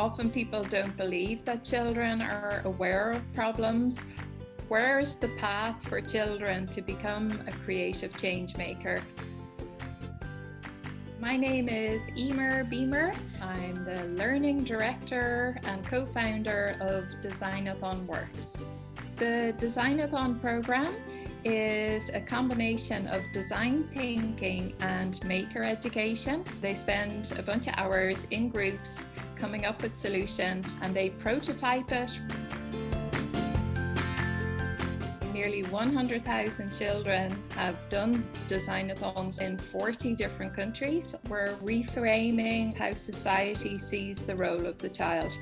Often people don't believe that children are aware of problems. Where's the path for children to become a creative change maker? My name is Emer Beamer. I'm the Learning Director and co-founder of Designathon Works. The Designathon program is a combination of design thinking and maker education. They spend a bunch of hours in groups coming up with solutions and they prototype it nearly 100,000 children have done designathons in 40 different countries. We're reframing how society sees the role of the child.